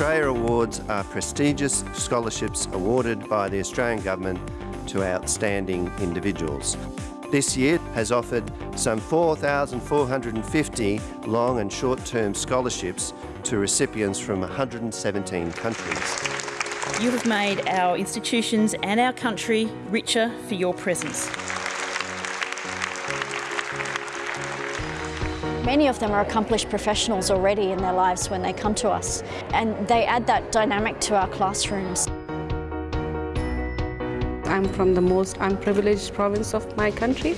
Australia Awards are prestigious scholarships awarded by the Australian Government to outstanding individuals. This year has offered some 4,450 long and short-term scholarships to recipients from 117 countries. You have made our institutions and our country richer for your presence. Many of them are accomplished professionals already in their lives when they come to us and they add that dynamic to our classrooms. I'm from the most unprivileged province of my country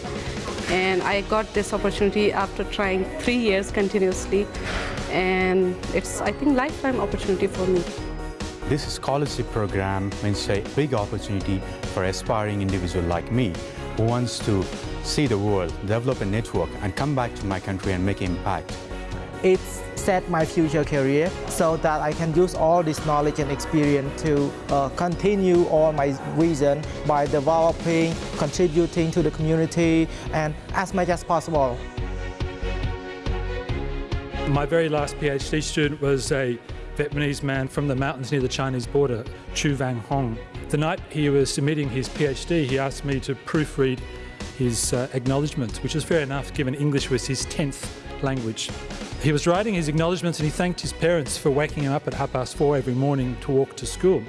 and I got this opportunity after trying three years continuously and it's, I think, lifetime opportunity for me. This scholarship program means a big opportunity for aspiring individual like me who wants to see the world, develop a network and come back to my country and make impact. It's set my future career so that I can use all this knowledge and experience to uh, continue all my vision by developing, contributing to the community and as much as possible. My very last PhD student was a Vietnamese man from the mountains near the Chinese border, Chu Vang Hong. The night he was submitting his PhD, he asked me to proofread his uh, acknowledgements, which is fair enough given English was his 10th language. He was writing his acknowledgements and he thanked his parents for waking him up at half past four every morning to walk to school.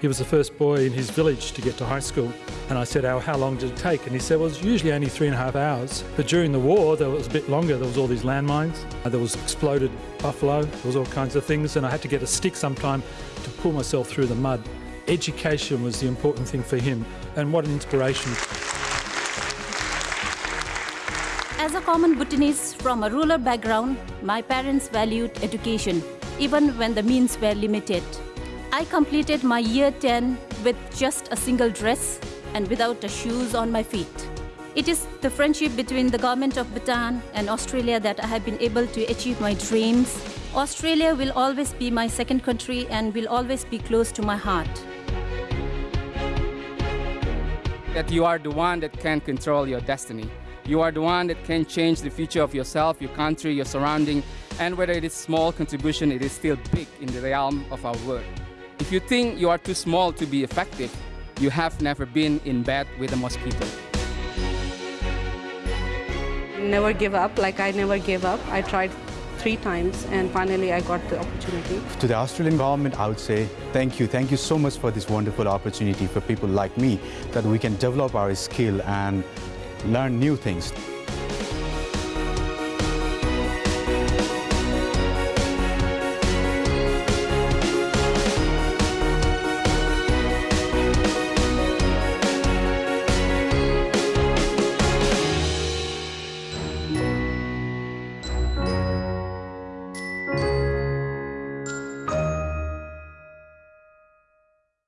He was the first boy in his village to get to high school. And I said, oh, how long did it take? And he said, well, it's usually only three and a half hours. But during the war, there was a bit longer. There was all these landmines. Uh, there was exploded buffalo. There was all kinds of things. And I had to get a stick sometime to pull myself through the mud. Education was the important thing for him. And what an inspiration. As a common Bhutanese from a rural background, my parents valued education, even when the means were limited. I completed my year 10 with just a single dress and without the shoes on my feet. It is the friendship between the government of Bhutan and Australia that I have been able to achieve my dreams. Australia will always be my second country and will always be close to my heart. That you are the one that can control your destiny. You are the one that can change the future of yourself, your country, your surrounding, and whether it is small contribution, it is still big in the realm of our work. If you think you are too small to be effective, you have never been in bed with a mosquito. Never give up, like I never gave up. I tried three times and finally I got the opportunity. To the Australian government, I would say thank you. Thank you so much for this wonderful opportunity for people like me that we can develop our skill and learn new things.